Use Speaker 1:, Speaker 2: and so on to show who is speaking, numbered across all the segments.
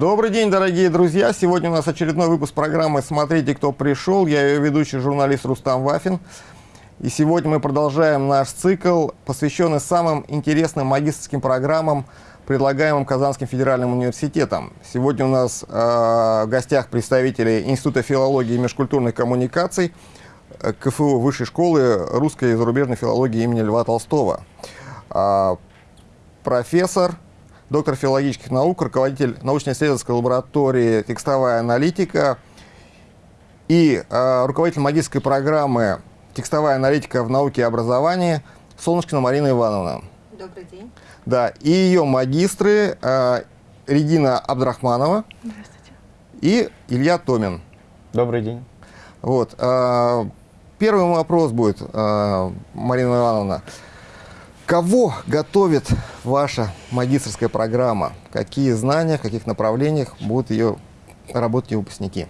Speaker 1: Добрый день, дорогие друзья! Сегодня у нас очередной выпуск программы «Смотрите, кто пришел». Я ее ведущий журналист Рустам Вафин. И сегодня мы продолжаем наш цикл, посвященный самым интересным магистрским программам, предлагаемым Казанским федеральным университетом. Сегодня у нас э, в гостях представители Института филологии и межкультурных коммуникаций э, КФУ Высшей школы русской и зарубежной филологии имени Льва Толстого. Э, профессор доктор филологических наук, руководитель научно-исследовательской лаборатории «Текстовая аналитика» и э, руководитель магистрской программы «Текстовая аналитика в науке и образовании» Солнышкина Марина Ивановна.
Speaker 2: Добрый день.
Speaker 1: Да, и ее магистры э, Регина Абдрахманова и Илья Томин.
Speaker 3: Добрый день.
Speaker 1: Вот, э, первый вопрос будет, э, Марина Ивановна. Кого готовит ваша магистрская программа? Какие знания, в каких направлениях будут ее работать ее выпускники?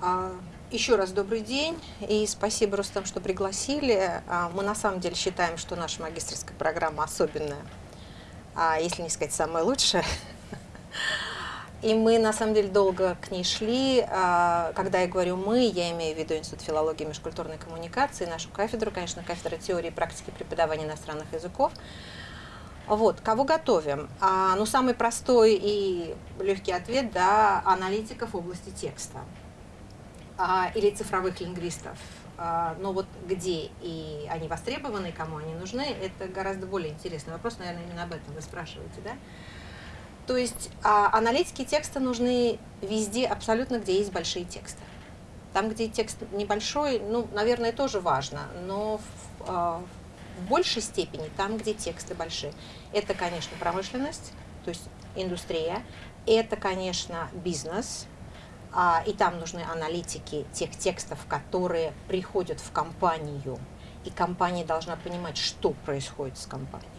Speaker 2: А, еще раз добрый день и спасибо, Рустам, что пригласили. А, мы на самом деле считаем, что наша магистрская программа особенная, а, если не сказать самая лучшая. И мы, на самом деле, долго к ней шли. А, когда я говорю «мы», я имею в виду Институт филологии и межкультурной коммуникации, нашу кафедру, конечно, кафедра теории и практики преподавания иностранных языков. Вот, кого готовим? А, ну, самый простой и легкий ответ, да, аналитиков области текста а, или цифровых лингвистов. А, но вот где и они востребованы, кому они нужны, это гораздо более интересный вопрос, наверное, именно об этом вы спрашиваете, да? То есть а, аналитики текста нужны везде, абсолютно, где есть большие тексты. Там, где текст небольшой, ну, наверное, тоже важно, но в, а, в большей степени там, где тексты большие. Это, конечно, промышленность, то есть индустрия, это, конечно, бизнес, а, и там нужны аналитики тех текстов, которые приходят в компанию, и компания должна понимать, что происходит с компанией.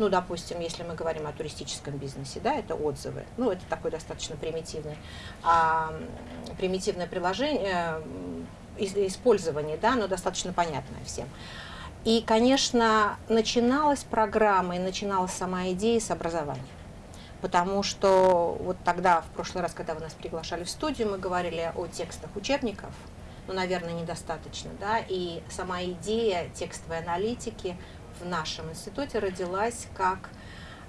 Speaker 2: Ну, допустим, если мы говорим о туристическом бизнесе, да, это отзывы. Ну, это такое достаточно примитивное, а, примитивное приложение, э, использование, да, но достаточно понятное всем. И, конечно, начиналась программа и начиналась сама идея с образования. Потому что вот тогда, в прошлый раз, когда вы нас приглашали в студию, мы говорили о текстах учебников, ну, наверное, недостаточно, да, и сама идея текстовой аналитики в нашем институте родилась как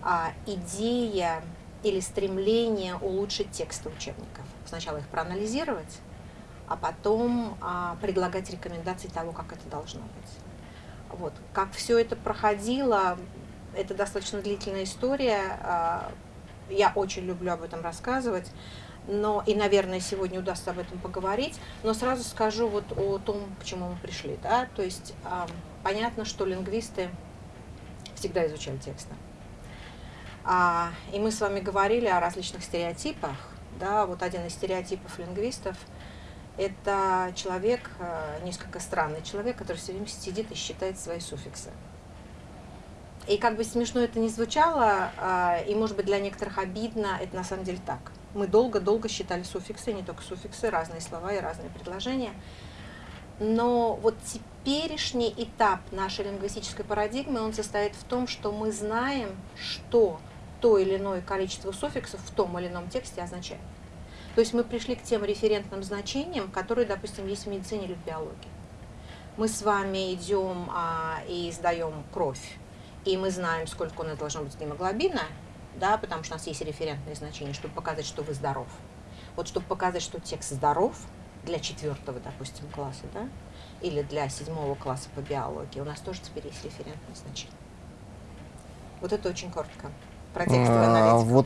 Speaker 2: а, идея или стремление улучшить тексты учебников. Сначала их проанализировать, а потом а, предлагать рекомендации того, как это должно быть. Вот. Как все это проходило, это достаточно длительная история. А, я очень люблю об этом рассказывать, но и, наверное, сегодня удастся об этом поговорить. Но сразу скажу вот о том, к чему мы пришли. Да? То есть а, понятно, что лингвисты всегда изучали тексты. А, и мы с вами говорили о различных стереотипах. Да, вот один из стереотипов лингвистов – это человек, э, несколько странный человек, который все время сидит и считает свои суффиксы. И как бы смешно это не звучало, э, и может быть для некоторых обидно, это на самом деле так. Мы долго-долго считали суффиксы, не только суффиксы, разные слова и разные предложения. Но вот теперешний этап нашей лингвистической парадигмы, он состоит в том, что мы знаем, что то или иное количество суффиксов в том или ином тексте означает. То есть мы пришли к тем референтным значениям, которые, допустим, есть в медицине или в биологии. Мы с вами идем а, и сдаем кровь, и мы знаем, сколько у нас должно быть гемоглобина, да, потому что у нас есть референтные значения, чтобы показать, что вы здоров. Вот чтобы показать, что текст здоров, для четвертого, допустим, класса, да, или для седьмого класса по биологии, у нас тоже теперь есть референтное значение. Вот это очень коротко. Про текстовую
Speaker 1: а, Вот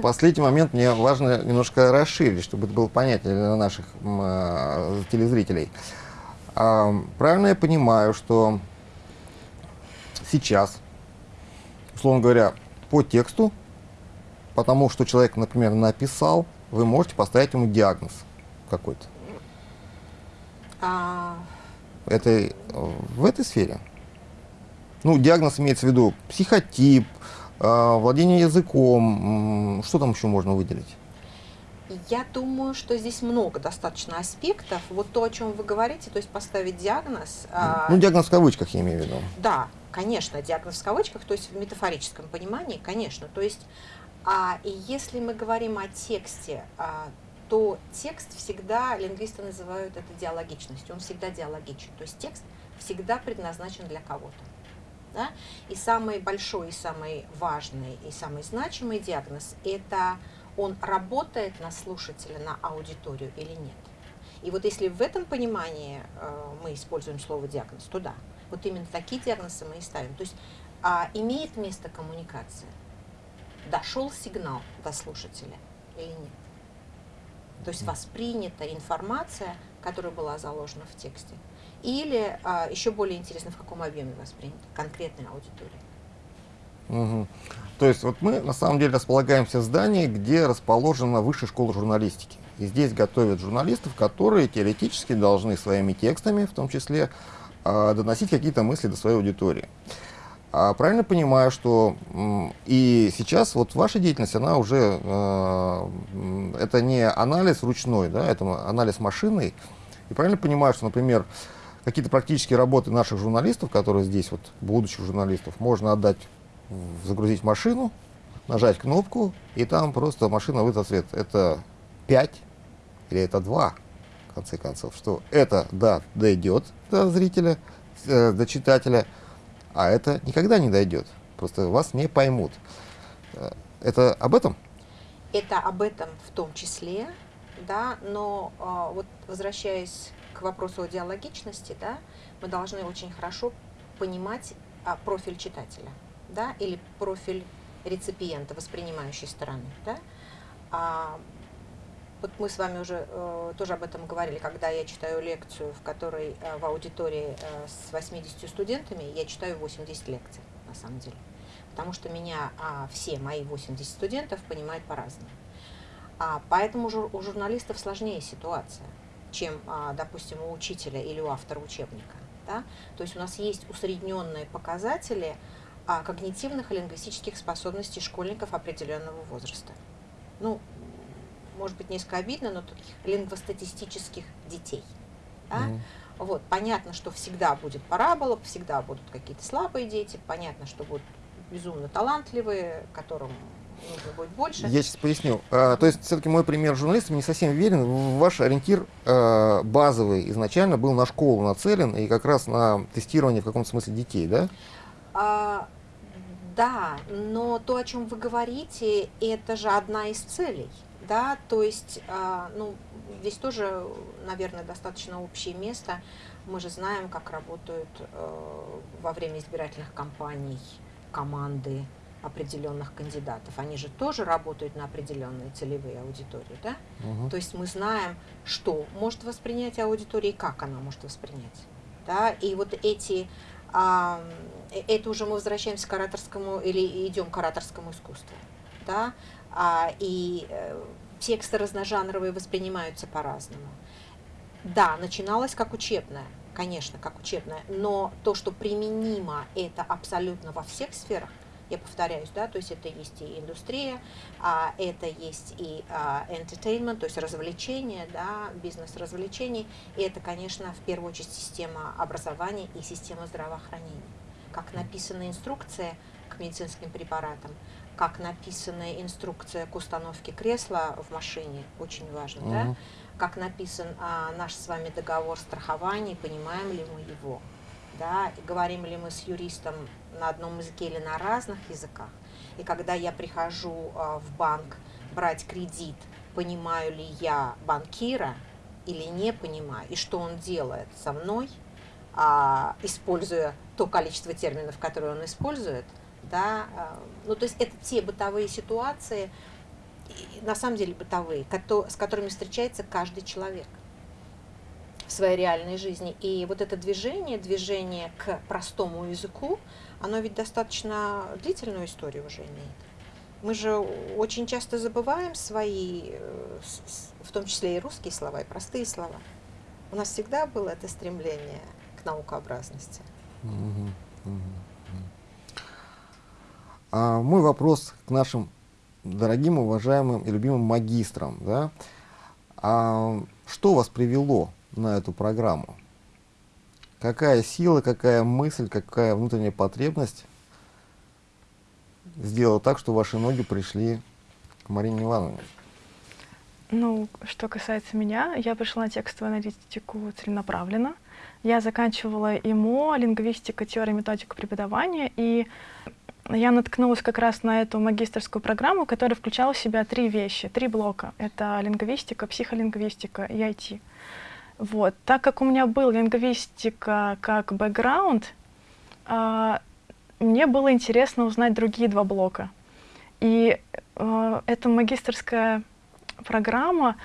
Speaker 1: последний момент мне важно немножко расширить, чтобы это было понятнее для наших а, телезрителей. А, правильно я понимаю, что сейчас, условно говоря, по тексту, потому что человек, например, написал, вы можете поставить ему диагноз какой-то? А... Это э, в этой сфере? Ну, диагноз имеется в виду психотип, э, владение языком, что там еще можно выделить?
Speaker 2: Я думаю, что здесь много достаточно аспектов. Вот то, о чем вы говорите, то есть поставить диагноз.
Speaker 1: А ну, диагноз в кавычках я имею в виду.
Speaker 2: Да, конечно, диагноз в кавычках, то есть в метафорическом понимании, конечно. То есть А и если мы говорим о тексте, а, то текст всегда, лингвисты называют это диалогичностью, он всегда диалогичен. То есть текст всегда предназначен для кого-то. Да? И самый большой, и самый важный, и самый значимый диагноз – это он работает на слушателя, на аудиторию или нет. И вот если в этом понимании э, мы используем слово диагноз, то да, вот именно такие диагнозы мы и ставим. То есть а, имеет место коммуникация, дошел сигнал до слушателя или нет. То есть воспринята информация, которая была заложена в тексте. Или а, еще более интересно, в каком объеме воспринята конкретная аудитория.
Speaker 1: Угу. То есть вот мы на самом деле располагаемся в здании, где расположена высшая школа журналистики. И здесь готовят журналистов, которые теоретически должны своими текстами, в том числе, доносить какие-то мысли до своей аудитории. А правильно понимаю, что и сейчас вот ваша деятельность, она уже, э, это не анализ ручной, да, это анализ машинный. И правильно понимаю, что, например, какие-то практические работы наших журналистов, которые здесь, вот, будущих журналистов, можно отдать загрузить машину, нажать кнопку, и там просто машина выдаст ответ. Это 5 или это 2, в конце концов. Что это, да, дойдет до зрителя, э, до читателя, а это никогда не дойдет. Просто вас не поймут. Э, это об этом?
Speaker 2: Это об этом в том числе, да, но э, вот возвращаясь к вопросу о диалогичности, да, мы должны очень хорошо понимать а, профиль читателя да, или профиль реципиента, воспринимающей стороны. Да? А, вот мы с вами уже э, тоже об этом говорили, когда я читаю лекцию, в которой э, в аудитории э, с 80 студентами, я читаю 80 лекций, на самом деле. Потому что меня э, все мои 80 студентов понимают по-разному. А, поэтому жур, у журналистов сложнее ситуация, чем, э, допустим, у учителя или у автора учебника. Да? То есть у нас есть усредненные показатели, а, когнитивных и лингвистических способностей школьников определенного возраста. Ну, может быть, несколько обидно, но таких лингвостатистических детей. Да? Mm. Вот, понятно, что всегда будет парабола, всегда будут какие-то слабые дети, понятно, что будут безумно талантливые, которым нужно будет больше.
Speaker 1: Я сейчас поясню. А, то есть, все-таки мой пример журналиста не совсем верен. Ваш ориентир а, базовый изначально был на школу нацелен и как раз на тестирование в каком-то смысле детей, да?
Speaker 2: А, да, но то, о чем вы говорите, это же одна из целей. Да, то есть, а, ну, здесь тоже, наверное, достаточно общее место. Мы же знаем, как работают э, во время избирательных кампаний команды определенных кандидатов. Они же тоже работают на определенные целевые аудитории, да? Угу. То есть мы знаем, что может воспринять аудитория и как она может воспринять. Да? И вот эти а, э, это уже мы возвращаемся к ораторскому или идем к ораторскому искусству. Да? А, и э, тексты разножанровые воспринимаются по-разному. Да, начиналось как учебное, конечно, как учебное, но то, что применимо, это абсолютно во всех сферах, я повторяюсь, да, то есть это есть и индустрия, а, это есть и а, entertainment, то есть развлечение, да, бизнес развлечений, и это, конечно, в первую очередь система образования и система здравоохранения. Как написана инструкция к медицинским препаратам, как написана инструкция к установке кресла в машине, очень важно, -hmm. да, как написан а, наш с вами договор страхования, понимаем ли мы его, да, и говорим ли мы с юристом на одном языке или на разных языках. И когда я прихожу а, в банк брать кредит, понимаю ли я банкира или не понимаю, и что он делает со мной, а, используя то количество терминов, которые он использует, да, а, ну то есть это те бытовые ситуации, на самом деле бытовые, с которыми встречается каждый человек в своей реальной жизни. И вот это движение, движение к простому языку, оно ведь достаточно длительную историю уже имеет. Мы же очень часто забываем свои, э, в том числе и русские слова, и простые слова. У нас всегда было это стремление к наукообразности.
Speaker 1: А мой вопрос к нашим дорогим, уважаемым и любимым магистрам. Да? А что вас привело на эту программу? Какая сила, какая мысль, какая внутренняя потребность сделала так, что ваши ноги пришли к Марине Ивановне.
Speaker 3: Ну, что касается меня, я пришла на текстовую аналитику целенаправленно. Я заканчивала ИМО, лингвистика, теория, методика преподавания, и я наткнулась как раз на эту магистрскую программу, которая включала в себя три вещи, три блока. Это лингвистика, психолингвистика и IT. Вот. Так как у меня был лингвистика как бэкграунд, э, мне было интересно узнать другие два блока. И э, эта магистрская программа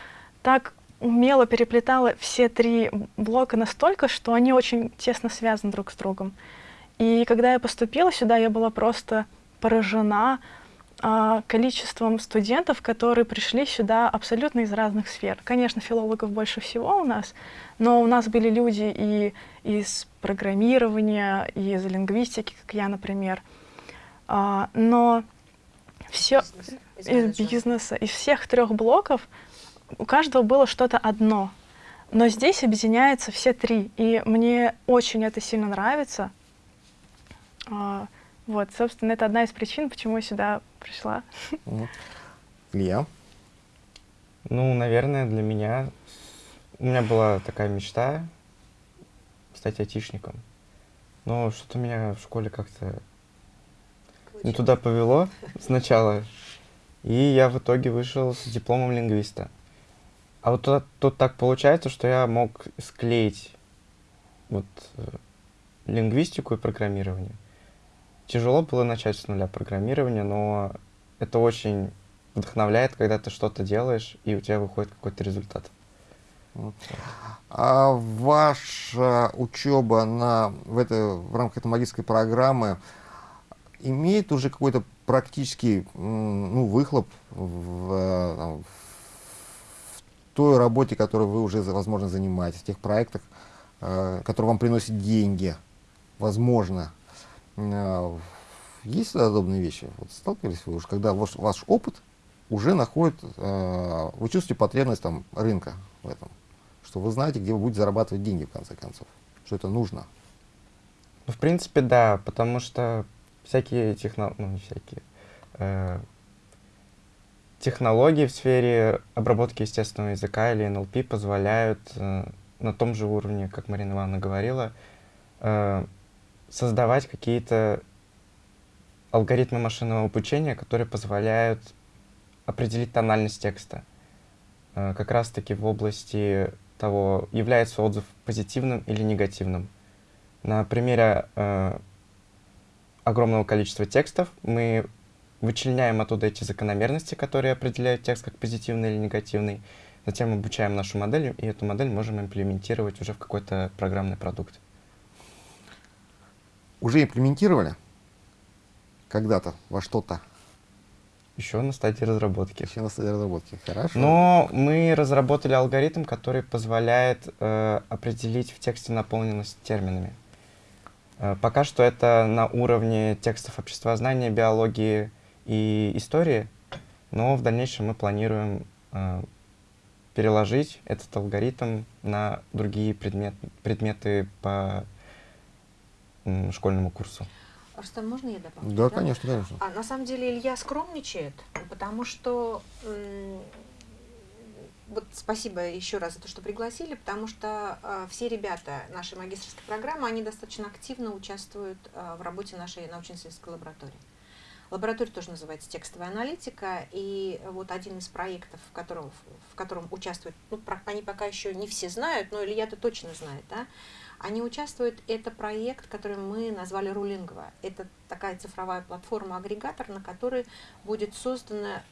Speaker 3: так умело переплетала все три блока настолько, что они очень тесно связаны друг с другом. И когда я поступила сюда, я была просто поражена а, количеством студентов, которые пришли сюда абсолютно из разных сфер. Конечно, филологов больше всего у нас, но у нас были люди и из программирования, и из лингвистики, как я, например. А, но все из, из бизнеса, из всех трех блоков у каждого было что-то одно. Но здесь объединяются все три, и мне очень это сильно нравится. А, вот, собственно, это одна из причин, почему я сюда пришла.
Speaker 1: Илья?
Speaker 4: Ну, наверное, для меня... У меня была такая мечта стать айтишником. Но что-то меня в школе как-то не туда повело сначала. И я в итоге вышел с дипломом лингвиста. А вот тут, тут так получается, что я мог склеить вот э, лингвистику и программирование. Тяжело было начать с нуля программирования, но это очень вдохновляет, когда ты что-то делаешь, и у тебя выходит какой-то результат.
Speaker 1: А ваша учеба на, в, это, в рамках этой магической программы имеет уже какой-то практический ну, выхлоп в, в той работе, которой вы уже, возможно, занимаетесь, в тех проектах, э, которые вам приносят деньги, возможно. Э, есть подобные вещи? Вот сталкивались вы уже, когда ваш, ваш опыт уже находит, э, вы чувствуете потребность там, рынка в этом, что вы знаете, где вы будете зарабатывать деньги, в конце концов, что это нужно?
Speaker 4: Ну, в принципе, да, потому что всякие технологии, ну, всякие, э, технологии в сфере обработки естественного языка или NLP позволяют э, на том же уровне, как Марина Ивановна говорила, э, создавать какие-то алгоритмы машинного обучения, которые позволяют определить тональность текста. Э, как раз-таки в области того, является отзыв позитивным или негативным. На примере э, огромного количества текстов мы вычленяем оттуда эти закономерности, которые определяют текст как позитивный или негативный, затем обучаем нашу модель, и эту модель можем имплементировать уже в какой-то программный продукт.
Speaker 1: Уже имплементировали когда-то во что-то?
Speaker 4: Еще на стадии разработки.
Speaker 1: Еще на стадии разработки, хорошо.
Speaker 4: Но мы разработали алгоритм, который позволяет э, определить в тексте наполненность терминами. Э, пока что это на уровне текстов обществознания, биологии и истории, но в дальнейшем мы планируем э, переложить этот алгоритм на другие предмет, предметы по школьному курсу.
Speaker 2: Рустам, можно я добавлю?
Speaker 1: Да, да? конечно, конечно.
Speaker 2: А, на самом деле Илья скромничает, потому что вот спасибо еще раз за то, что пригласили, потому что э, все ребята нашей магистрской программы, они достаточно активно участвуют э, в работе нашей научно-исследовательской лаборатории. Лаборатория тоже называется текстовая аналитика, и вот один из проектов, в котором, в котором участвуют, ну, про, они пока еще не все знают, но Илья-то точно знает, да, они участвуют, это проект, который мы назвали Рулингва. Это такая цифровая платформа-агрегатор, на которой будет создана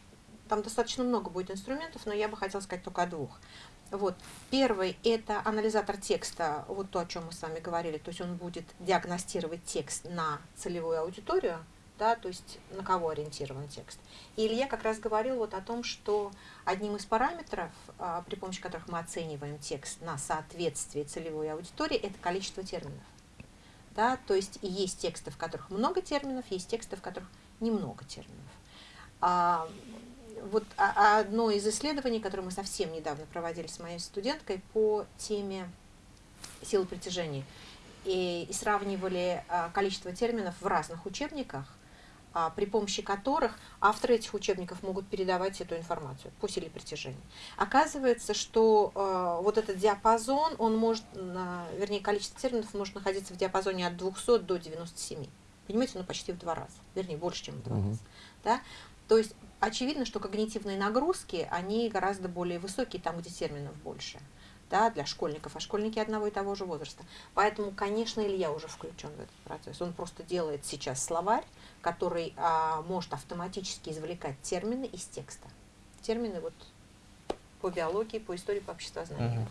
Speaker 2: там достаточно много будет инструментов, но я бы хотела сказать только о двух. Вот. Первый – это анализатор текста, вот то, о чем мы с вами говорили, то есть он будет диагностировать текст на целевую аудиторию, да, то есть на кого ориентирован текст. И Илья как раз говорил вот о том, что одним из параметров, а, при помощи которых мы оцениваем текст на соответствие целевой аудитории, это количество терминов. Да, то есть есть тексты, в которых много терминов, есть тексты, в которых немного терминов. А, вот одно из исследований, которое мы совсем недавно проводили с моей студенткой по теме силы притяжения, и, сравнивали а, количество терминов в разных учебниках, а, при помощи которых авторы этих учебников могут передавать эту информацию по силе притяжения. Оказывается, что э, вот этот диапазон, он может, вернее, количество терминов может находиться в диапазоне от 200 до 97. Понимаете, ну почти в два раза, вернее, больше, чем в два
Speaker 1: Мгм.
Speaker 2: раза. Да? То есть очевидно, что когнитивные нагрузки, они гораздо более высокие там, где терминов больше да, для школьников, а школьники одного и того же возраста. Поэтому, конечно, Илья уже включен в этот процесс. Он просто делает сейчас словарь, который а, может автоматически извлекать термины из текста. Термины вот по биологии, по истории, по обществознанию.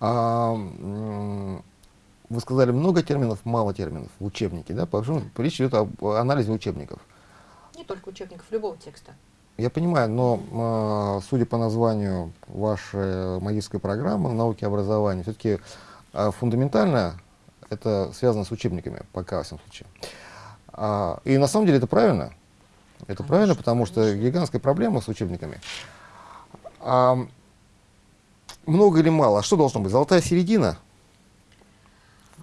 Speaker 1: А, вы сказали много терминов, мало терминов в учебнике, да? Почему речь идет об анализе учебников.
Speaker 2: Не только учебников, любого текста.
Speaker 1: Я понимаю, но э, судя по названию вашей магистрской программы науки и образования, все-таки э, фундаментально это связано с учебниками, пока во всяком случае. А, и на самом деле это правильно. Это
Speaker 2: Конечно,
Speaker 1: правильно, потому что
Speaker 2: конечно.
Speaker 1: гигантская проблема с учебниками. А, много или мало? Что должно быть? Золотая середина?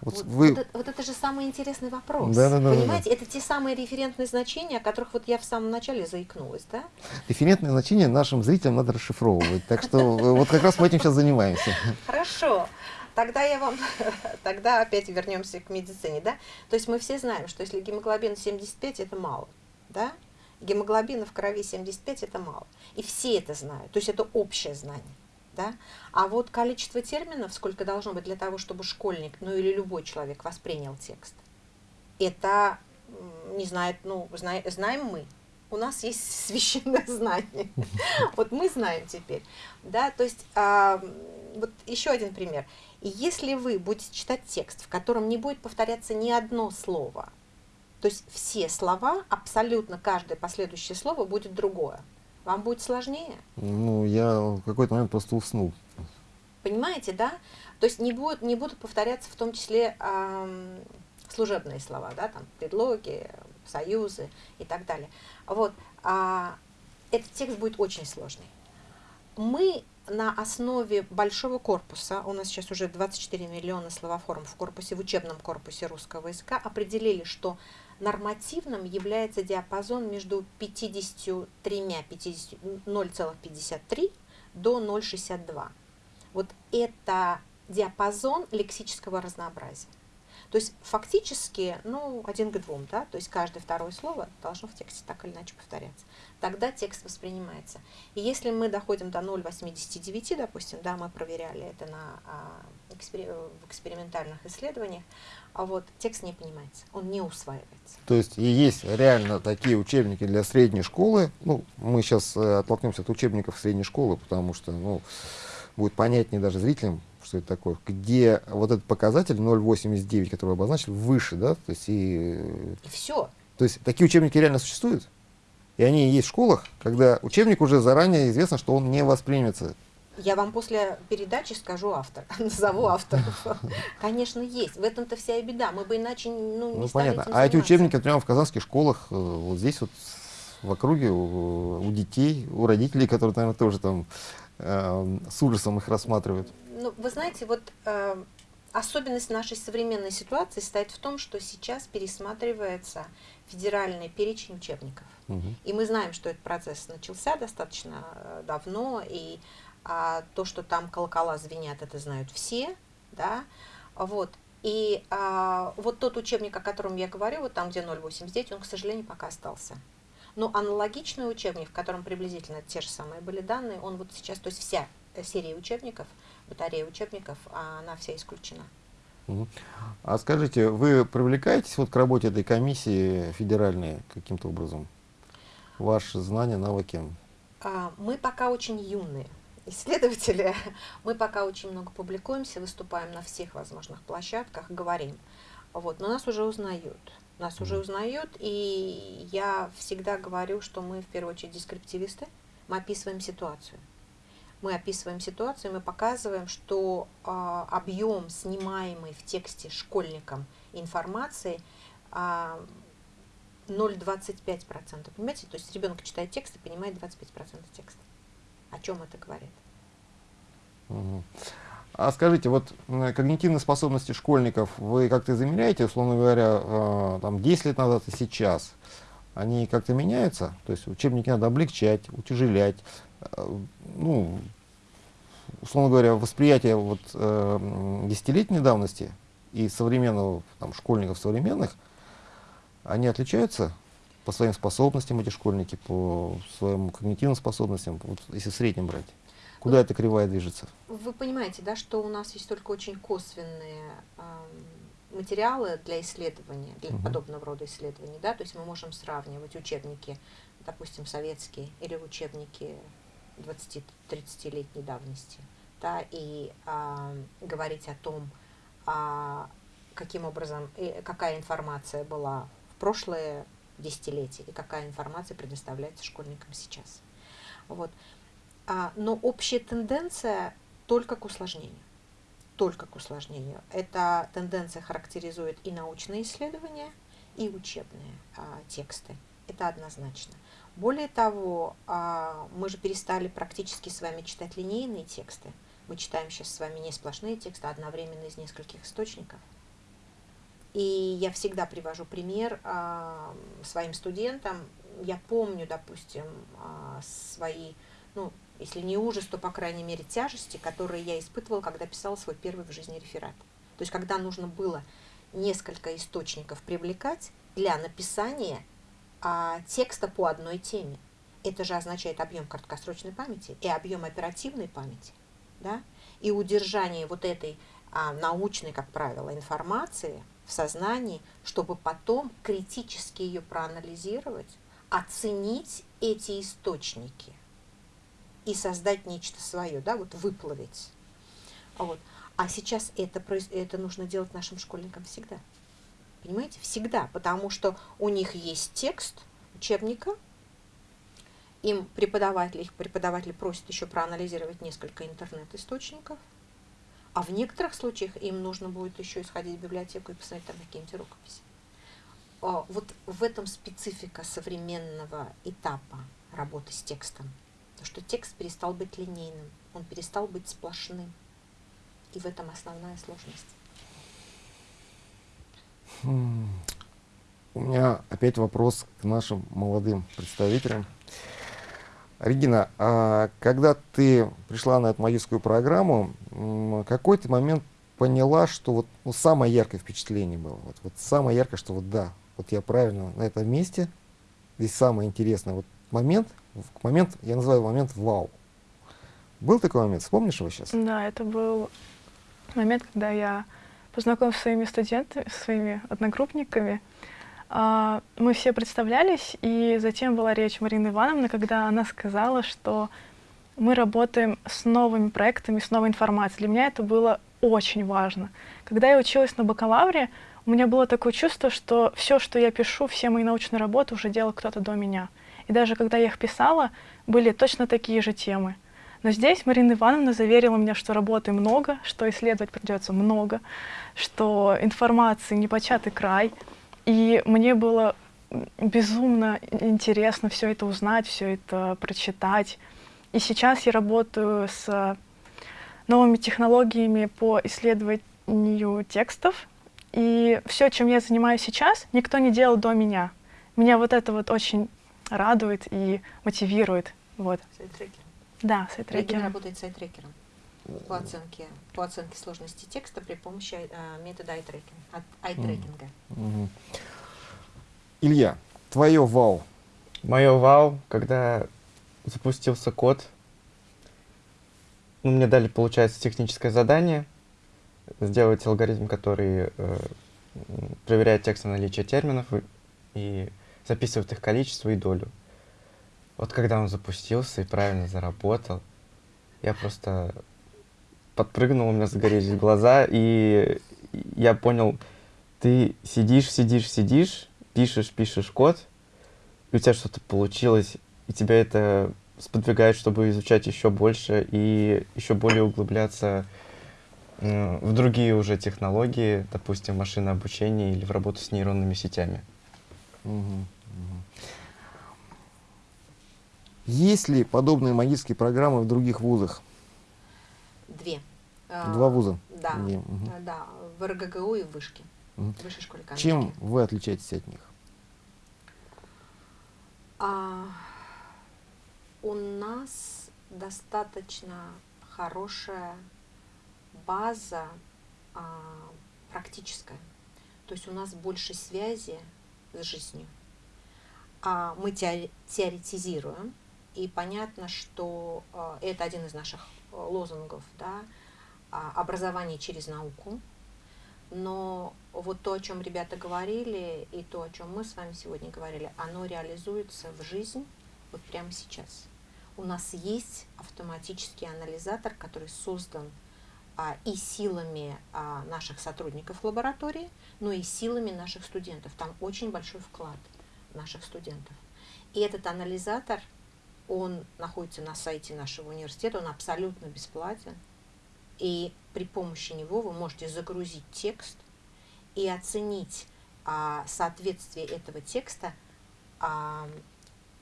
Speaker 1: Вот
Speaker 2: Вот,
Speaker 1: вы
Speaker 2: вот это, вот это же самый интересный вопрос.
Speaker 1: Да-да-да-да-да.
Speaker 2: Понимаете, это те самые референтные значения, о которых вот я в самом начале заикнулась, да?
Speaker 1: референтные значения нашим зрителям надо расшифровывать. Так что э, вот как раз мы этим сейчас занимаемся.
Speaker 2: Хорошо. Тогда я вам, тогда опять вернемся к медицине, да? То есть мы все знаем, что если гемоглобин 75, это мало, да? Гемоглобина в крови 75 это мало. И все это знают. То есть это общее знание. Да? А вот количество терминов, сколько должно быть для того, чтобы школьник, ну или любой человек воспринял текст, это не знает, ну, зна- знаем мы. У нас есть священное знание. Вот мы знаем теперь. Да, то есть, а, вот еще один пример. И Если вы будете читать текст, в котором не будет повторяться ни одно слово, то есть все слова, абсолютно каждое последующее слово будет другое, вам будет сложнее.
Speaker 1: Ну, я в какой-то момент просто уснул.
Speaker 2: Понимаете, да? То есть не будут, не будут повторяться в том числе ам, служебные слова, да, там предлоги, союзы и так далее. Вот. А, этот текст будет очень сложный. Мы на основе большого корпуса, у нас сейчас уже 24 миллиона словоформ в корпусе, в учебном корпусе русского языка, определили, что нормативным является диапазон между 53, 50, 0,53 до 0,62. Вот это диапазон лексического разнообразия. То есть фактически, ну, один к двум, да, то есть каждое второе слово должно в тексте так или иначе повторяться. Тогда текст воспринимается. И если мы доходим до 0,89, допустим, да, мы проверяли это на, а, в экспериментальных исследованиях, а вот текст не понимается, он не усваивается.
Speaker 1: То есть и есть реально такие учебники для средней школы. Ну, мы сейчас оттолкнемся от учебников средней школы, потому что, ну, будет понятнее даже зрителям, это такое, где вот этот показатель 0,89, который обозначили, выше, да, то есть и э,
Speaker 2: все.
Speaker 1: То есть такие учебники реально существуют? И они есть в школах, когда учебник уже заранее известно, что он не воспримется.
Speaker 2: Я вам после передачи скажу автор, назову авторов. Конечно, есть. В этом-то вся и беда. Мы бы иначе ну, не
Speaker 1: Ну, понятно. А эти учебники прямо в казахских школах, э, вот здесь вот в округе, у, у детей, у родителей, которые, наверное, тоже там э, с ужасом их рассматривают.
Speaker 2: Ну, вы знаете, вот э, особенность нашей современной ситуации состоит в том, что сейчас пересматривается федеральный перечень учебников.
Speaker 1: Мгм.
Speaker 2: И мы знаем, что этот процесс начался достаточно э, давно, и а, то, что там колокола звенят, это знают все, да, вот. И а, вот тот учебник, о котором я говорю, вот там, где 0,89, он, к сожалению, пока остался. Но аналогичный учебник, в котором приблизительно те же самые были данные, он вот сейчас, то есть вся э, серия учебников, батарея учебников, а она вся исключена.
Speaker 1: А скажите, вы привлекаетесь вот к работе этой комиссии федеральной каким-то образом? Ваши знания, навыки?
Speaker 2: А, Мы пока очень юные исследователи, мы пока очень много публикуемся, выступаем на всех возможных площадках, говорим. Вот, но нас уже узнают. Нас уже узнают, и я всегда говорю, что мы в первую очередь дескриптивисты, мы описываем ситуацию. Мы описываем ситуацию, мы показываем, что а, объем снимаемый в тексте школьникам информации а, 0,25%. Понимаете? То есть ребенок читает текст и понимает 25% текста. О чем это говорит?
Speaker 1: Мгм. А скажите, вот когнитивные способности школьников вы как-то замеряете, условно говоря, э, там 10 лет назад и сейчас? Они как-то меняются? То есть учебники надо облегчать, утяжелять, э, ну, условно говоря, восприятие вот, э, десятилетней давности и современного, там, школьников современных, они отличаются по своим способностям, эти школьники, по своим когнитивным способностям, вот, если в среднем брать? Куда эта кривая движется?
Speaker 2: Вы понимаете, да, что у нас есть только очень косвенные ам, материалы для исследования, для
Speaker 1: Мгм.
Speaker 2: подобного рода исследований, да, то есть мы можем сравнивать учебники, допустим, советские или учебники 20-30-летней давности, да, и ам, говорить о том, а, каким образом, и какая информация была в прошлое десятилетие и какая информация предоставляется школьникам сейчас. Вот. А, но общая тенденция только к усложнению. Только к усложнению. Эта тенденция характеризует и научные исследования, и учебные а, тексты. Это однозначно. Более того, а, мы же перестали практически с вами читать линейные тексты. Мы читаем сейчас с вами не сплошные тексты, а одновременно из нескольких источников. И я всегда привожу пример а, своим студентам. Я помню, допустим, а, свои, ну, если не ужас, то, по крайней мере, тяжести, которые я испытывала, когда писала свой первый в жизни реферат. То есть, когда нужно было несколько источников привлекать для написания а, текста по одной теме. Это же означает объем краткосрочной памяти и объем оперативной памяти. Да? И удержание вот этой а, научной, как правило, информации в сознании, чтобы потом критически ее проанализировать, оценить эти источники и создать нечто свое, да, вот выплавить. Вот. А сейчас это, это нужно делать нашим школьникам всегда. Понимаете? Всегда. Потому что у них есть текст учебника, им преподаватель, их преподаватель просит еще проанализировать несколько интернет-источников, а в некоторых случаях им нужно будет еще исходить в библиотеку и посмотреть там какие-нибудь рукописи. А, Вот в этом специфика современного этапа работы с текстом. То, что текст перестал быть линейным, он перестал быть сплошным. И в этом основная сложность.
Speaker 1: Хм. У меня опять вопрос к нашим молодым представителям. Регина, а когда ты пришла на эту магическую программу, какой ты момент поняла, что вот ну, самое яркое впечатление было? Вот, вот самое яркое, что вот да, вот я правильно на этом месте, здесь самый интересный вот момент, момент, я называю момент вау. Был такой момент, вспомнишь его сейчас?
Speaker 3: Да, это был момент, когда я познакомилась со своими студентами, со своими одногруппниками. А, Мы все представлялись, и затем была речь Марины Ивановны, когда она сказала, что мы работаем с новыми проектами, с новой информацией. Для меня это было очень важно. Когда я училась на бакалавре, у меня было такое чувство, что все, что я пишу, все мои научные работы уже делал кто-то до меня. И даже когда я их писала, были точно такие же темы. Но здесь Марина Ивановна заверила меня, что работы много, что исследовать придется много, что информации непочатый край. И мне было безумно интересно все это узнать, все это прочитать. И сейчас я работаю с новыми технологиями по исследованию текстов. И все, чем я занимаюсь сейчас, никто не делал до меня. Меня вот это вот очень радует и мотивирует. Вот.
Speaker 2: Сайт-трекер.
Speaker 3: Да,
Speaker 2: Регина
Speaker 3: сайт-трекер.
Speaker 2: работает сайт-трекером по оценке, по оценке сложности текста при помощи э, метода ай-трекинга. ай-трекинга.
Speaker 1: Мгм. Илья, твое вау.
Speaker 4: Мое вау, когда запустился код, ну, мне дали, получается, техническое задание сделать алгоритм, который э, проверяет текст на наличие терминов и, и записывает их количество и долю. Вот когда он запустился и правильно заработал, я просто подпрыгнул, у меня загорелись глаза, и я понял, ты сидишь, сидишь, сидишь, пишешь, пишешь код, и у тебя что-то получилось, и тебя это сподвигает, чтобы изучать еще больше и еще более углубляться м, в другие уже технологии, допустим, машинное обучение или в работу с нейронными сетями.
Speaker 1: Мгм, Есть ли подобные магические программы в других вузах?
Speaker 2: Две.
Speaker 1: Два вуза.
Speaker 2: Да,
Speaker 1: Не, мгм.
Speaker 2: э, да, в РГГУ и в Вышке,
Speaker 1: Мгм.
Speaker 2: в Высшей школе экономики.
Speaker 1: Чем вы отличаетесь от них?
Speaker 2: А, у нас достаточно хорошая база а, практическая. То есть у нас больше связи с жизнью. А мы теоретизируем, и понятно, что а, это один из наших а, лозунгов, да, а, образование через науку. Но вот то, о чем ребята говорили, и то, о чем мы с вами сегодня говорили, оно реализуется в жизнь вот прямо сейчас. У нас есть автоматический анализатор, который создан а, и силами а, наших сотрудников лаборатории, но и силами наших студентов. Там очень большой вклад наших студентов. И этот анализатор, он находится на сайте нашего университета, он абсолютно бесплатен. И при помощи него вы можете загрузить текст и оценить а, соответствие этого текста а,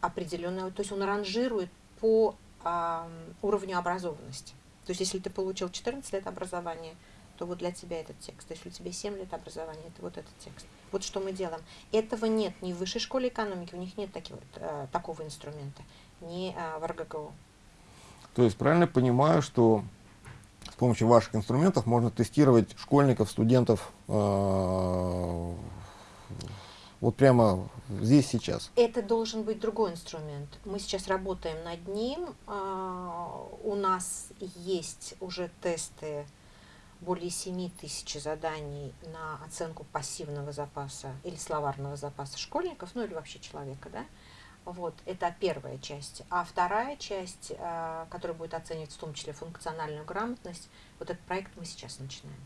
Speaker 2: определенного, то есть он ранжирует по а, уровню образованности. То есть если ты получил 14 лет образования, то вот для тебя этот текст. Если у тебя 7 лет образования, это вот этот текст. Вот что мы делаем. Этого нет ни в высшей школе экономики, у них нет таки, вот, э, такого инструмента, ни э, в РГГУ.
Speaker 1: То есть правильно понимаю, что с помощью ваших инструментов можно тестировать школьников, студентов э, вот прямо здесь сейчас.
Speaker 2: Это должен быть другой инструмент. Мы сейчас работаем над ним. А, У нас есть уже тесты более 7 тысяч заданий на оценку пассивного запаса или словарного запаса школьников, ну или вообще человека, да. Вот, это первая часть. А вторая часть, а, которая будет оценивать в том числе функциональную грамотность, вот этот проект мы сейчас начинаем.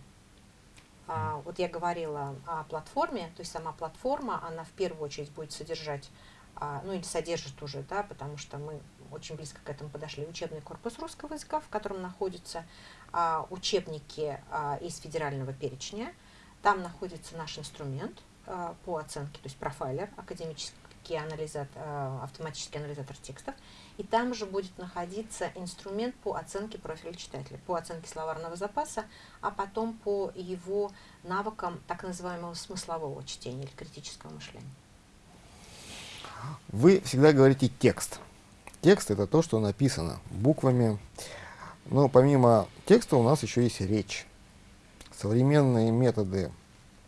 Speaker 2: А, вот я говорила о платформе, то есть сама платформа, она в первую очередь будет содержать, а, ну или содержит уже, да, потому что мы очень близко к этому подошли, учебный корпус русского языка, в котором находятся а, учебники а, из федерального перечня. Там находится наш инструмент а, по оценке, то есть профайлер, академический анализатор, а, автоматический анализатор текстов. И там же будет находиться инструмент по оценке профиля читателя, по оценке словарного запаса, а потом по его навыкам так называемого смыслового чтения или критического мышления.
Speaker 1: Вы всегда говорите текст. Текст это то, что написано буквами. Но помимо текста у нас еще есть речь. Современные методы,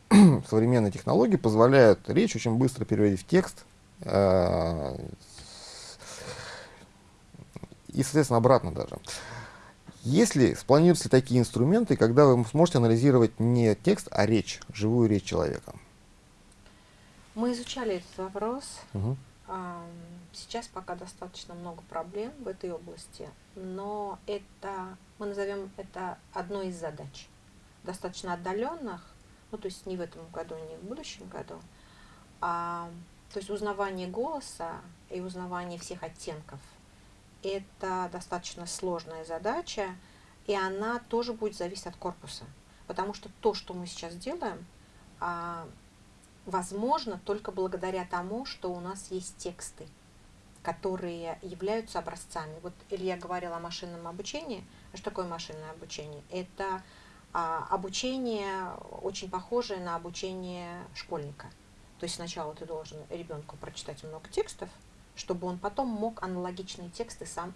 Speaker 1: современные технологии позволяют речь очень быстро переводить в текст. Э, И, соответственно, обратно даже. Если спланируются такие инструменты, когда вы сможете анализировать не текст, а речь, живую речь человека?
Speaker 2: Мы изучали этот вопрос. Ам, Сейчас пока достаточно много проблем в этой области, но это, мы назовем это одной из задач, достаточно отдаленных, ну то есть не в этом году, не в будущем году, а, то есть узнавание голоса и узнавание всех оттенков – это достаточно сложная задача, и она тоже будет зависеть от корпуса, потому что то, что мы сейчас делаем, а, возможно только благодаря тому, что у нас есть тексты, которые являются образцами. Вот Илья говорил о машинном обучении. Что такое машинное обучение? Это а, обучение очень похожее на обучение школьника. То есть сначала ты должен ребенку прочитать много текстов, чтобы он потом мог аналогичные тексты сам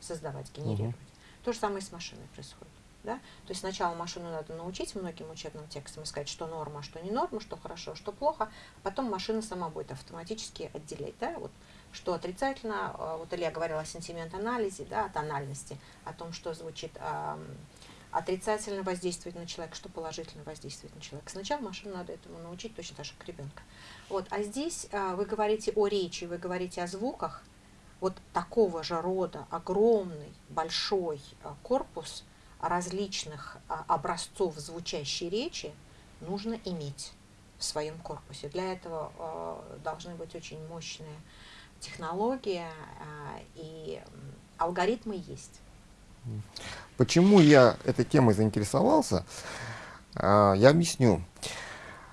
Speaker 2: создавать, генерировать. То же самое и с машиной происходит. Да? То есть сначала машину надо научить многим учебным текстам и сказать, что норма, что не норма, что хорошо, что плохо, а потом машина сама будет автоматически отделять, да, вот, что отрицательно, а, вот Илья говорил о сентимент-анализе, да, о тональности, о том, что звучит а, отрицательно воздействует на человека, что положительно воздействует на человека. Сначала машину надо этому научить точно так же, как ребенка. Вот, а здесь а, вы говорите о речи, вы говорите о звуках, вот такого же рода огромный, большой а, корпус различных а, образцов звучащей речи нужно иметь в своем корпусе. Для этого а, должны быть очень мощные технологии а, и алгоритмы есть.
Speaker 1: Почему я этой темой заинтересовался, а, я объясню.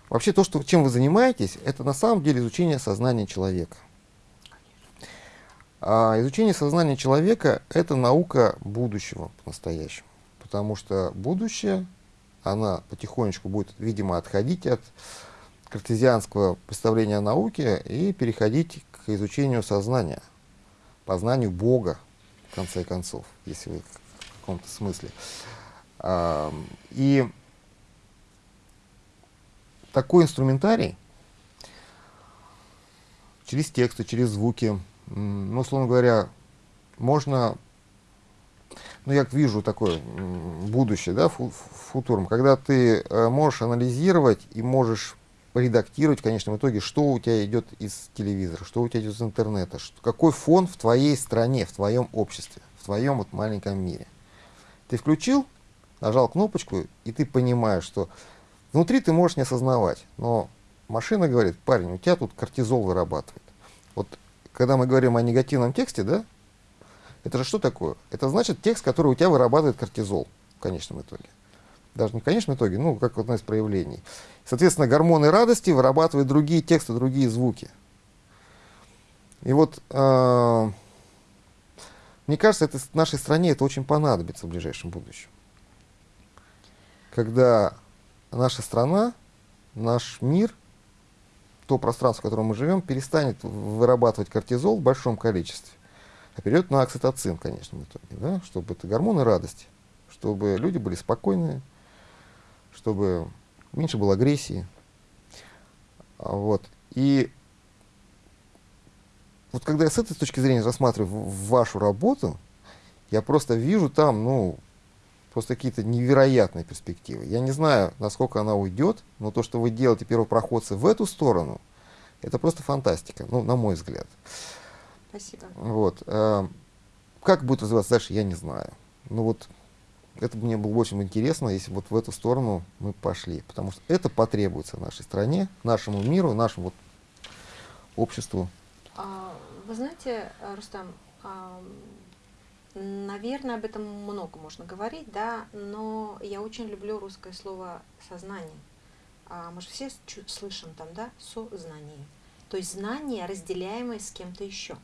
Speaker 1: Вообще то, что, чем вы занимаетесь, это на самом деле изучение сознания человека. А изучение сознания человека – это наука будущего по-настоящему. потому что будущее, она потихонечку будет, видимо, отходить от картезианского представления о науке и переходить к изучению сознания, познанию Бога, в конце концов, если вы в каком-то смысле. И такой инструментарий через тексты, через звуки, ну, условно говоря, можно, ну, я вижу такое будущее, да, футурум, когда ты э, можешь анализировать и можешь редактировать в конечном итоге, что у тебя идет из телевизора, что у тебя идет из интернета, что, какой фон в твоей стране, в твоем обществе, в твоем вот маленьком мире. Ты включил, нажал кнопочку, и ты понимаешь, что внутри ты можешь не осознавать, но машина говорит, парень, у тебя тут кортизол вырабатывает. Вот когда мы говорим о негативном тексте, да, это же что такое? Это значит текст, который у тебя вырабатывает кортизол в конечном итоге. Даже не в конечном итоге, ну, как одно из проявлений. Соответственно, гормоны радости вырабатывают другие тексты, другие звуки. И вот, э, мне кажется, это нашей стране это очень понадобится в ближайшем будущем. Когда наша страна, наш мир, то пространство, в котором мы живем, перестанет вырабатывать кортизол в большом количестве, а перейдет на окситоцин в конечном итоге, да? чтобы это гормоны радости, чтобы люди были спокойные, чтобы меньше было агрессии. А, вот. И вот когда я с этой точки зрения рассматриваю вашу работу, я просто вижу там, ну, просто какие-то невероятные перспективы. Я не знаю, насколько она уйдет, но то, что вы делаете первопроходцы в эту сторону, это просто фантастика, ну, на мой взгляд.
Speaker 2: Спасибо.
Speaker 1: Вот. Э, как будет развиваться дальше, я не знаю. Ну вот это мне было очень интересно, если вот в эту сторону мы пошли, потому что это потребуется нашей стране, нашему миру, нашему вот обществу.
Speaker 2: А, вы знаете, Рустам, наверное, об этом много можно говорить, да, но я очень люблю русское слово «сознание». А, мы же все слышим там, да, сознание. То есть знание, разделяемое с кем-то еще.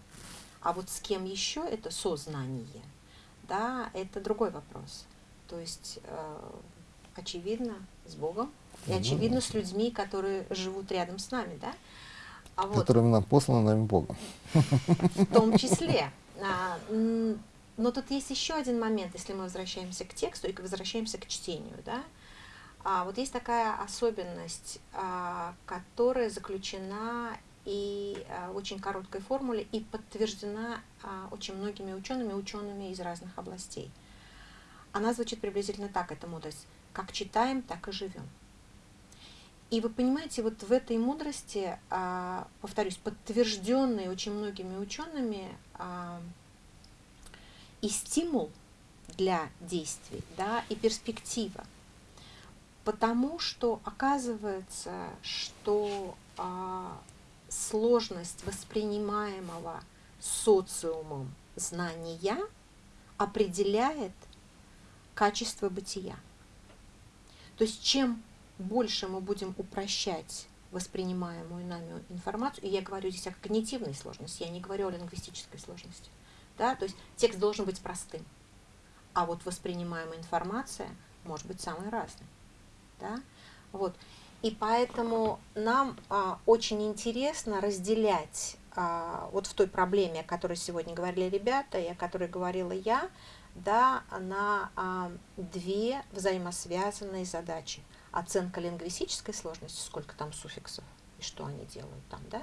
Speaker 2: А вот с кем еще это сознание, да, это другой вопрос. То есть, э, очевидно, с Богом и очевидно с людьми, которые живут рядом с нами, да?
Speaker 1: А вот, Которыми нам посланы нами Богом.
Speaker 2: В том числе. А, но тут есть еще один момент, если мы возвращаемся к тексту и возвращаемся к чтению, да? А вот есть такая особенность, а, которая заключена и а, в очень короткой формуле и подтверждена а, очень многими учеными, учеными из разных областей. Она звучит приблизительно так, эта мудрость. Как читаем, так и живем. И вы понимаете, вот в этой мудрости, а, повторюсь, подтвержденной очень многими учеными, а, и стимул для действий, да, и перспектива. Потому что оказывается, что а, сложность воспринимаемого социумом знания определяет качество бытия. То есть чем больше мы будем упрощать воспринимаемую нами информацию, и я говорю здесь о когнитивной сложности, я не говорю о лингвистической сложности, да, то есть текст должен быть простым, а вот воспринимаемая информация может быть самой разной, да, вот, и поэтому нам а, очень интересно разделять а, вот в той проблеме, о которой сегодня говорили ребята, и о которой говорила я, да, на а, две взаимосвязанные задачи. Оценка лингвистической сложности, сколько там суффиксов и что они делают там, да,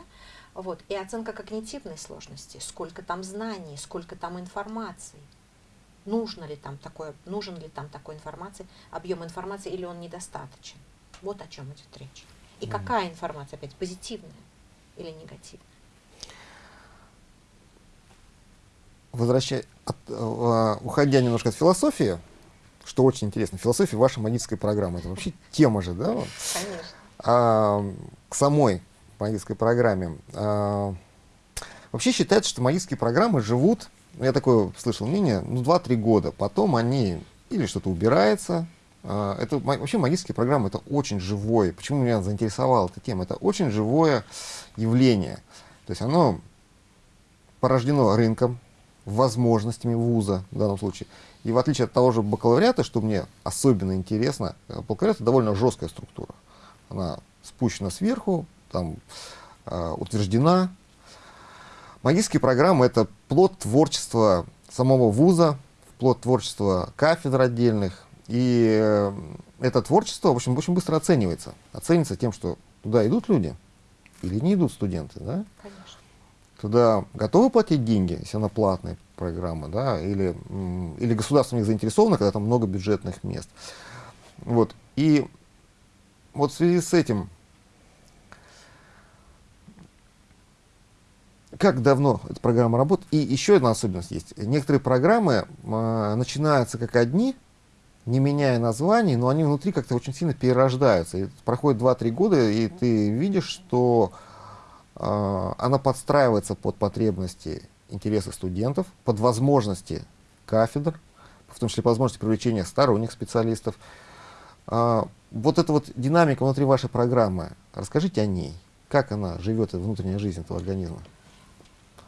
Speaker 2: вот, и оценка когнитивной сложности, сколько там знаний, сколько там информации, нужно ли там такое, нужен ли там такой информации, объем информации или он недостаточен. Вот о чем идет речь. И mm. какая информация, опять, позитивная или негативная?
Speaker 1: Возвращая, от, uh, уходя немножко от философии, что очень интересно, философия вашей магической программы, это вообще тема же, да?
Speaker 2: Конечно.
Speaker 1: А, к самой магической программе. А, вообще считается, что магические программы живут, ну, я такое слышал мнение, ну, 2-3 года, потом они или что-то убирается, а, это вообще магические программы это очень живое. Почему меня заинтересовала эта тема? Это очень живое явление. То есть оно порождено рынком, возможностями вуза в данном случае. И в отличие от того же бакалавриата, что мне особенно интересно, э, бакалавриат довольно жесткая структура. Она спущена сверху, там э, утверждена. Магистрские программы — это плод творчества самого вуза, плод творчества кафедр отдельных. И э, это творчество, в общем, очень быстро оценивается. Оценивается тем, что туда идут люди или не идут студенты, да?
Speaker 2: Конечно.
Speaker 1: Туда готовы платить деньги, если она платная программа, да, или, или государство в заинтересовано, когда там много бюджетных мест. Вот. И вот в связи с этим, как давно эта программа работает? И еще одна особенность есть. Некоторые программы э, начинаются как одни, не меняя названий, но они внутри как-то очень сильно перерождаются. И проходит 2-3 года, и ты видишь, что она подстраивается под потребности, интересы студентов, под возможности кафедр, в том числе возможности привлечения сторонних специалистов. Э, вот эта вот динамика внутри вашей программы, расскажите о ней. Как она живет, внутренняя жизнь этого организма?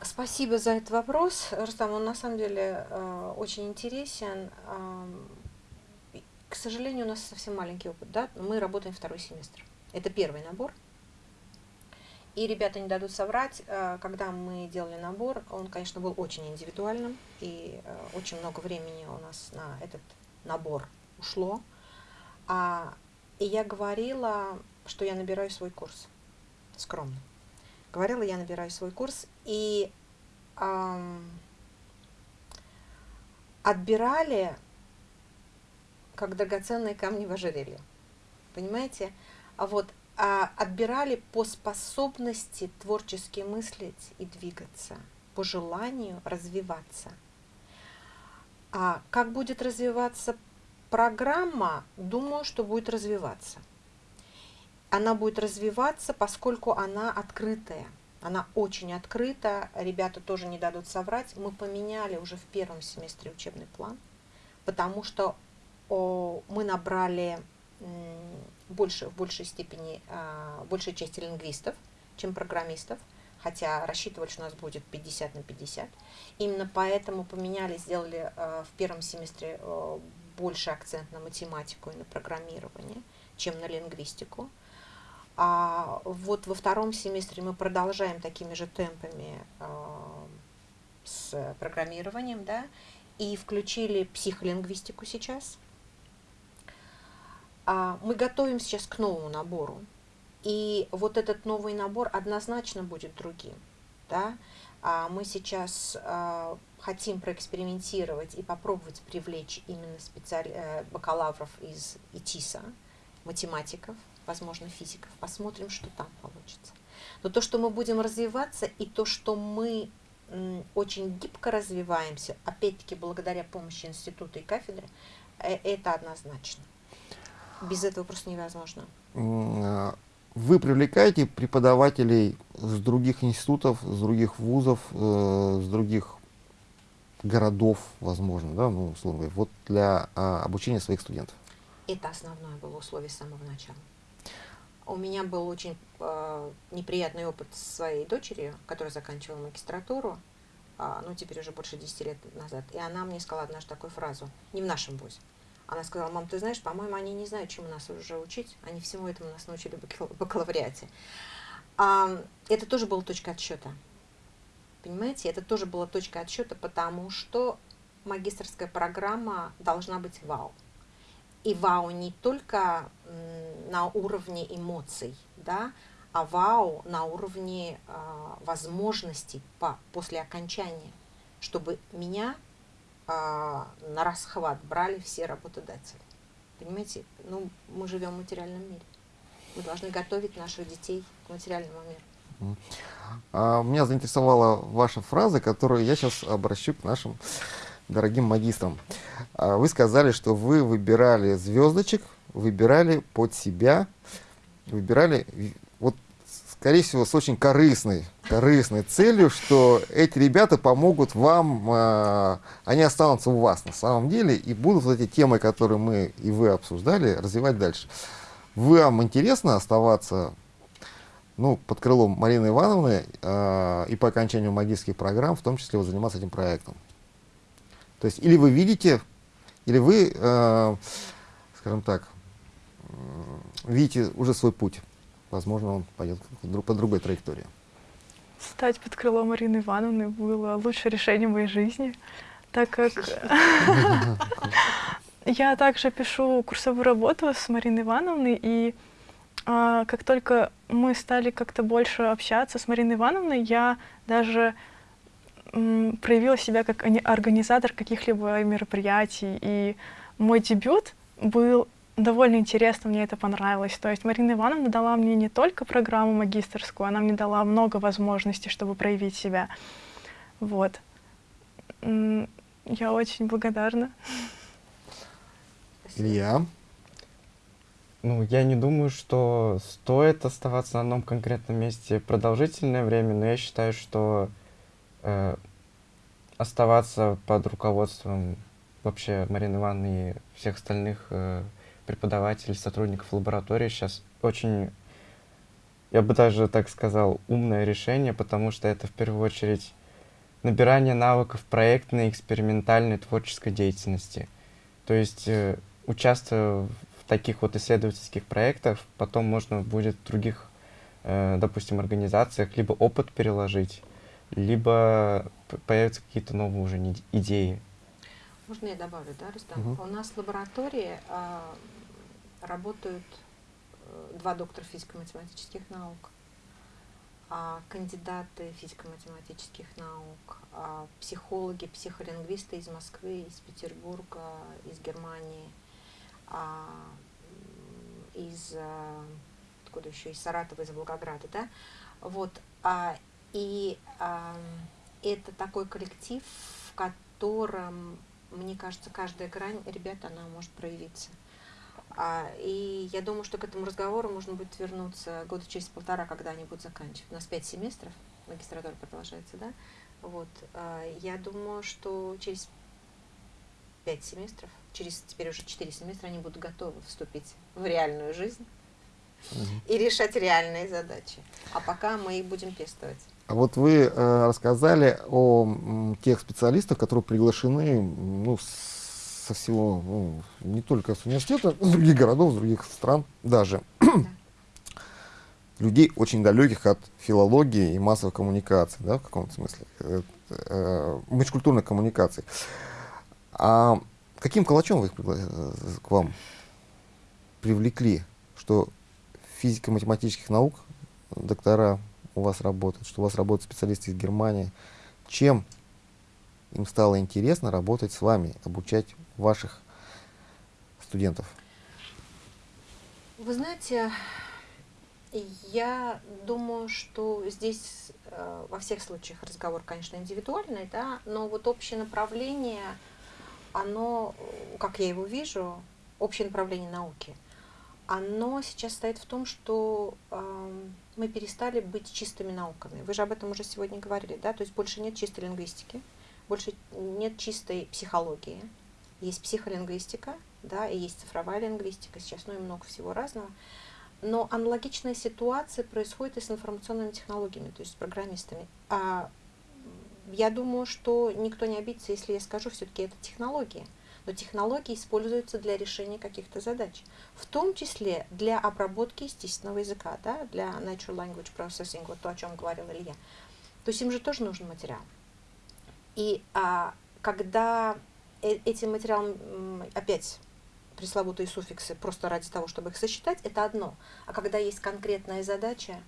Speaker 2: Спасибо за этот вопрос, Рустам. Он на самом деле э, очень интересен. Э, к сожалению, у нас совсем маленький опыт, да? Мы работаем второй семестр. Это первый набор. И ребята не дадут соврать, э, когда мы делали набор, он, конечно, был очень индивидуальным, и э, очень много времени у нас на этот набор ушло. А, и я говорила, что я набираю свой курс, скромно. Говорила, я набираю свой курс, и эм, отбирали как драгоценные камни в ожерелье. Понимаете? А вот отбирали по способности творчески мыслить и двигаться, по желанию развиваться. А как будет развиваться программа, думаю, что будет развиваться. Она будет развиваться, поскольку она открытая. Она очень открыта, ребята тоже не дадут соврать. Мы поменяли уже в первом семестре учебный план, потому что мы набрали больше, в большей степени, а, большей части лингвистов, чем программистов, хотя рассчитывали, что у нас будет 50 на 50. Именно поэтому поменяли, сделали а, в первом семестре а, больше акцент на математику и на программирование, чем на лингвистику. А вот во втором семестре мы продолжаем такими же темпами с программированием, да, и включили психолингвистику сейчас – а, мы готовим сейчас к новому набору. И вот этот новый набор однозначно будет другим. Да? А мы сейчас а, хотим проэкспериментировать и попробовать привлечь именно специаль... Э, бакалавров из ИТИСа, математиков, возможно, физиков. Посмотрим, что там получится. Но то, что мы будем развиваться, и то, что мы очень гибко развиваемся, опять-таки благодаря помощи института и кафедры, э, это однозначно. Без этого просто невозможно.
Speaker 1: А, вы привлекаете преподавателей с других институтов, с других вузов, э, с других городов, возможно, да, ну, условно говоря, вот для а, обучения своих студентов?
Speaker 2: Это основное было условие с самого начала. У меня был очень э, неприятный опыт с своей дочерью, которая заканчивала магистратуру, э, ну, теперь уже больше 10 лет назад. И она мне сказала однажды такую фразу, не в нашем вузе, она сказала, мам, ты знаешь, по-моему, они не знают, чему нас уже учить. Они всему этому нас научили в бакалавриате. А, это тоже была точка отсчета. Понимаете, это тоже была точка отсчета, потому что магистрская программа должна быть вау. И вау не только на уровне эмоций, да, а вау на уровне э, возможностей по, после окончания, чтобы меня на расхват брали все работодатели. Понимаете, ну, мы живем в материальном мире. Мы должны готовить наших детей к материальному миру.
Speaker 1: А, меня заинтересовала ваша фраза, которую я сейчас обращу к нашим дорогим магистрам. А, вы сказали, что вы выбирали звездочек, выбирали под себя, выбирали скорее всего, с очень корыстной, корыстной целью, что эти ребята помогут вам, э, они останутся у вас на самом деле и будут вот эти темы, которые мы и вы обсуждали, развивать дальше. Вам интересно оставаться ну, под крылом Марины Ивановны э, и по окончанию магистрских программ, в том числе вот, заниматься этим проектом? То есть, или вы видите Или вы, э, скажем так, видите уже свой путь? Возможно, он пойдет по другой траектории.
Speaker 3: Стать под крылом Марины Ивановны было лучшее решение моей жизни, так как я также пишу курсовую работу с Мариной Ивановной, и а, как только мы стали как-то больше общаться с Мариной Ивановной, я даже проявила себя как организатор каких-либо мероприятий, и мой дебют был довольно интересно, мне это понравилось. То есть Марина Ивановна дала мне не только программу магистрскую, она мне дала много возможностей, чтобы проявить себя. Вот. Я очень благодарна.
Speaker 1: Илья?
Speaker 4: Ну, я не думаю, что стоит оставаться на одном конкретном месте продолжительное время, но я считаю, что э, оставаться под руководством вообще Марины Ивановны и всех остальных э, преподавателей, сотрудников лаборатории сейчас очень, я бы даже так сказал, умное решение, потому что это в первую очередь набирание навыков проектной, экспериментальной, творческой деятельности. То есть, э, участвуя в таких вот исследовательских проектах, потом можно будет в других, э, допустим, организациях либо опыт переложить, либо появятся какие-то новые уже идеи.
Speaker 2: Можно я добавлю, да, Рустам? Угу. У нас в лаборатории э, работают э, два доктора физико-математических наук, а кандидаты физико-математических наук, а психологи, психолингвисты из Москвы, из Петербурга, из Германии, а, из э, откуда еще из Саратова, из Волгограда, да, вот, и это такой коллектив, в котором мне кажется, каждая грань ребят, она может проявиться. А, и я думаю, что к этому разговору можно будет вернуться года через полтора, когда они будут заканчивать. У нас пять семестров, магистратура продолжается, да? Вот. А, я думаю, что через пять семестров, через теперь уже четыре семестра, они будут готовы вступить в реальную жизнь и решать реальные задачи. А пока мы их будем пестовать.
Speaker 1: А вот вы э, рассказали о тех специалистах, которые приглашены ну, со всего, ну, не только с университета, с других городов, с других стран даже. Людей очень далеких от филологии и массовой коммуникации, да, в каком-то смысле, э, э, межкультурной коммуникации. А каким калачом вы их э, к вам привлекли, что физико-математических наук доктора у вас работают, что у вас работают специалисты из Германии. Чем им стало интересно работать с вами, обучать ваших студентов?
Speaker 2: Вы знаете, я думаю, что здесь э, во всех случаях разговор, конечно, индивидуальный, да, но вот общее направление, оно, как я его вижу, общее направление науки – оно сейчас стоит в том, что э, мы перестали быть чистыми науками. Вы же об этом уже сегодня говорили, да? То есть больше нет чистой лингвистики, больше нет чистой психологии. Есть психолингвистика, да, и есть цифровая лингвистика сейчас, ну и много всего разного. Но аналогичная ситуация происходит и с информационными технологиями, то есть с программистами. А я думаю, что никто не обидится, если я скажу, все-таки это технология но технологии используются для решения каких-то задач, в том числе для обработки естественного языка, да, для Natural Language Processing, вот то, о чем говорил Илья. То есть им же тоже нужен материал. И а, когда э этим материалом, опять пресловутые суффиксы, просто ради того, чтобы их сосчитать, это одно. А когда есть конкретная задача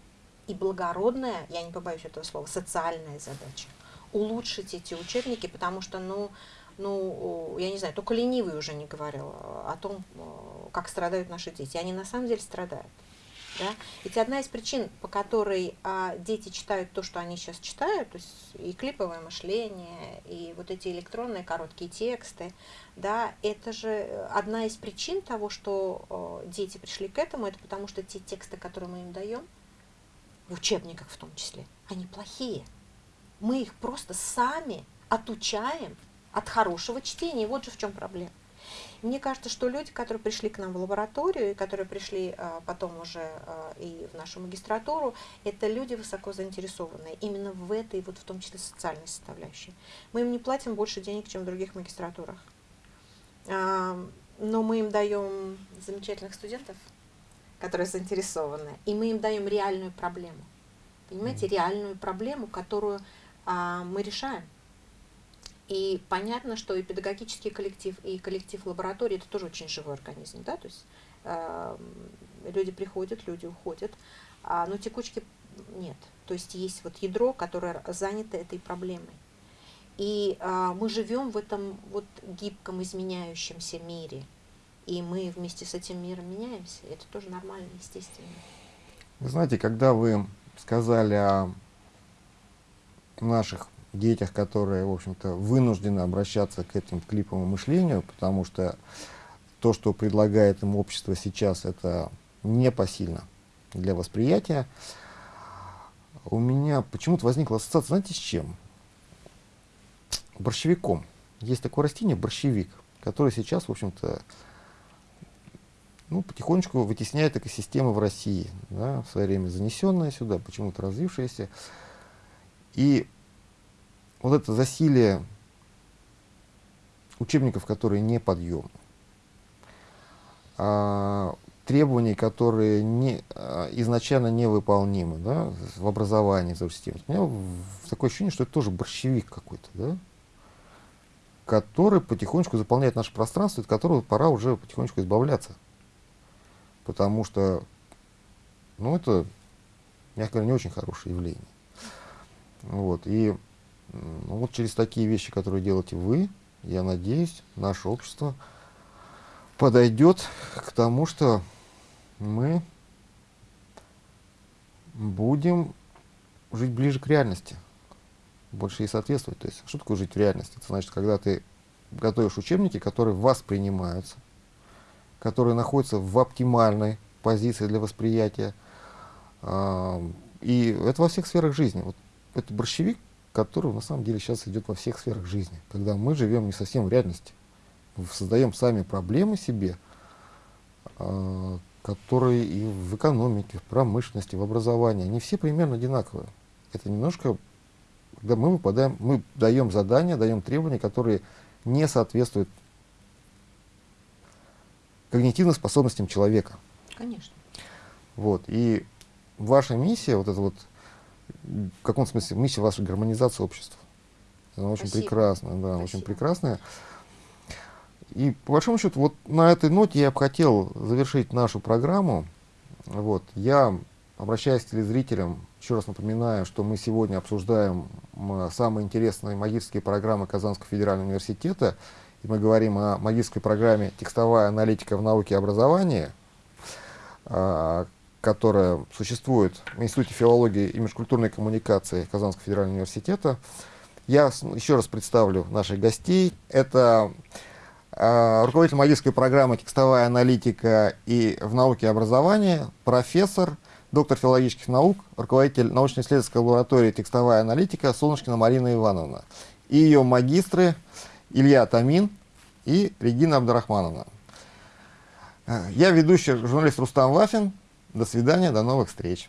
Speaker 2: и благородная, я не побоюсь этого слова, социальная задача, улучшить эти учебники, потому что, ну, ну, я не знаю, только ленивый уже не говорил о том, как страдают наши дети. Они на самом деле страдают. Да? Ведь одна из причин, по которой а, дети читают то, что они сейчас читают, то есть и клиповое мышление, и вот эти электронные короткие тексты, да, это же одна из причин того, что о, дети пришли к этому, это потому что те тексты, которые мы им даем, в учебниках в том числе, они плохие. Мы их просто сами отучаем от хорошего чтения. Вот же в чем проблема. Мне кажется, что люди, которые пришли к нам в лабораторию, и которые пришли а, потом уже а, и в нашу магистратуру, это люди высоко заинтересованные именно в этой, вот в том числе социальной составляющей. Мы им не платим больше денег, чем в других магистратурах. А, но мы им даем замечательных студентов, которые заинтересованы, и мы им даем реальную проблему. Понимаете, реальную проблему, которую мы решаем. И понятно, что и педагогический коллектив, и коллектив лаборатории это тоже очень живой организм, да, то есть э, люди приходят, люди уходят, а, но текучки нет. То есть есть вот ядро, которое занято этой проблемой. И а, мы живем в этом вот гибком, изменяющемся мире. И мы вместе с этим миром меняемся. Это тоже нормально, естественно.
Speaker 1: Вы знаете, когда вы сказали о наших детях, которые, в общем-то, вынуждены обращаться к этим клиповому мышлению, потому что то, что предлагает им общество сейчас, это непосильно для восприятия. У меня почему-то возникла ассоциация, знаете, с чем? Борщевиком. Есть такое растение, борщевик, которое сейчас, в общем-то, ну, потихонечку вытесняет экосистемы в России, да, в свое время занесенная сюда, почему-то развившаяся. И вот это засилие учебников, которые не подъемны, а, требований, которые не, а, изначально невыполнимы да, в образовании, в системе. У меня такое ощущение, что это тоже борщевик какой-то, да, который потихонечку заполняет наше пространство, от которого пора уже потихонечку избавляться. Потому что, ну, это, мягко говоря, не очень хорошее явление. Вот, и вот через такие вещи, которые делаете вы, я надеюсь, наше общество подойдет к тому, что мы будем жить ближе к реальности, больше ей соответствовать. То есть, что такое жить в реальности? Это значит, когда ты готовишь учебники, которые воспринимаются, которые находятся в оптимальной позиции для восприятия. И это во всех сферах жизни. Вот это борщевик, который на самом деле сейчас идет во всех сферах жизни, когда мы живем не совсем в реальности, создаем сами проблемы себе, а, которые и в экономике, в промышленности, в образовании, они все примерно одинаковые. Это немножко, когда мы выпадаем, мы даем задания, даем требования, которые не соответствуют когнитивным способностям человека.
Speaker 2: Конечно.
Speaker 1: Вот. И ваша миссия, вот это вот в каком смысле миссия вашей гармонизации общества. Она очень
Speaker 2: Спасибо.
Speaker 1: прекрасная, да,
Speaker 2: Спасибо.
Speaker 1: очень прекрасная. И по большому счету, вот на этой ноте я бы хотел завершить нашу программу. Вот, я, обращаясь к телезрителям, еще раз напоминаю, что мы сегодня обсуждаем самые интересные магические программы Казанского федерального университета. И мы говорим о магической программе «Текстовая аналитика в науке и образовании», а, которая существует в Институте филологии и межкультурной коммуникации Казанского федерального университета. Я еще раз представлю наших гостей. Это э, руководитель магической программы «Текстовая аналитика и в науке и образовании», профессор, доктор филологических наук, руководитель научно-исследовательской лаборатории «Текстовая аналитика» Солнышкина Марина Ивановна. И ее магистры Илья Тамин и Регина Абдрахмановна. Я ведущий журналист Рустам Вафин. До свидания, до новых встреч.